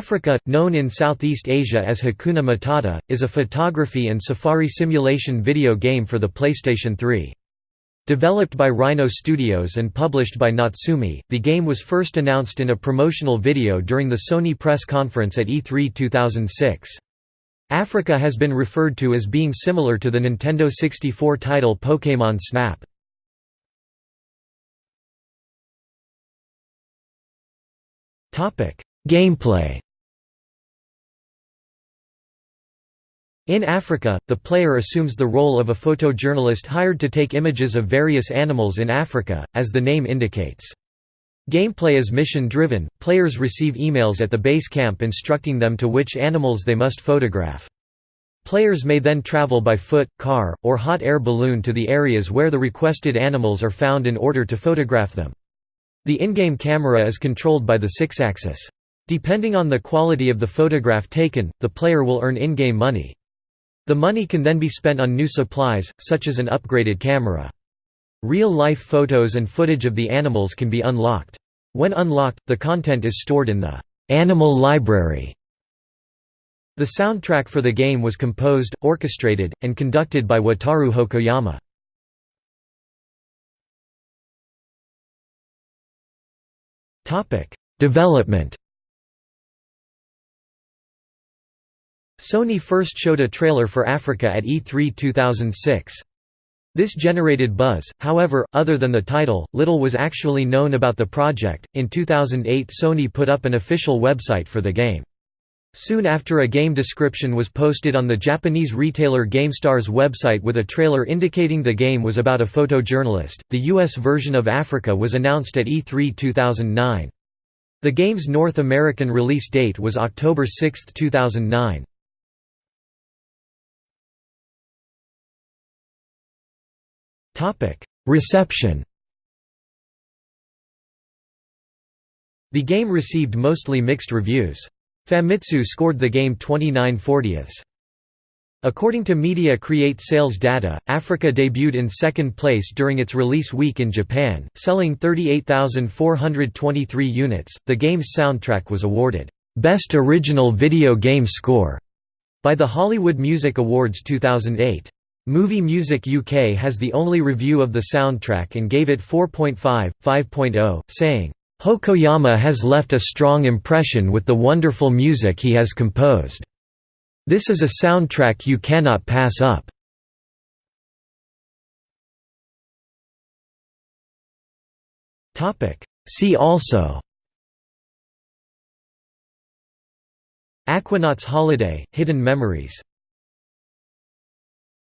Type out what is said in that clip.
Afrika, known in Southeast Asia as Hakuna Matata, is a photography and safari simulation video game for the PlayStation 3. Developed by Rhino Studios and published by Natsume, the game was first announced in a promotional video during the Sony press conference at E3 2006. Afrika has been referred to as being similar to the Nintendo 64 title Pokémon Snap. Gameplay In Afrika, the player assumes the role of a photojournalist hired to take images of various animals in Africa, as the name indicates. Gameplay is mission-driven, players receive emails at the base camp instructing them to which animals they must photograph. Players may then travel by foot, car, or hot air balloon to the areas where the requested animals are found in order to photograph them. The in-game camera is controlled by the Sixaxis. Depending on the quality of the photograph taken, the player will earn in-game money. The money can then be spent on new supplies, such as an upgraded camera. Real-life photos and footage of the animals can be unlocked. When unlocked, the content is stored in the «Animal Library». The soundtrack for the game was composed, orchestrated, and conducted by Wataru Hokoyama. Development Sony first showed a trailer for Afrika at E3 2006. This generated buzz, however, other than the title, little was actually known about the project. In 2008, Sony put up an official website for the game. Soon after a game description was posted on the Japanese retailer GameStar's website with a trailer indicating the game was about a photojournalist. The US version of Afrika was announced at E3 2009. The game's North American release date was October 6, 2009. Reception The game received mostly mixed reviews. Famitsu scored the game 29 40ths. According to Media Create sales data, Afrika debuted in second place during its release week in Japan, selling 38,423 units. The game's soundtrack was awarded Best Original Video Game Score by the Hollywood Music Awards 2008. Movie Music UK has the only review of the soundtrack and gave it 4.5, 5.0, saying, Hokoyama has left a strong impression with the wonderful music he has composed. This is a soundtrack you cannot pass up. See also Aquanauts Holiday – Hidden Memories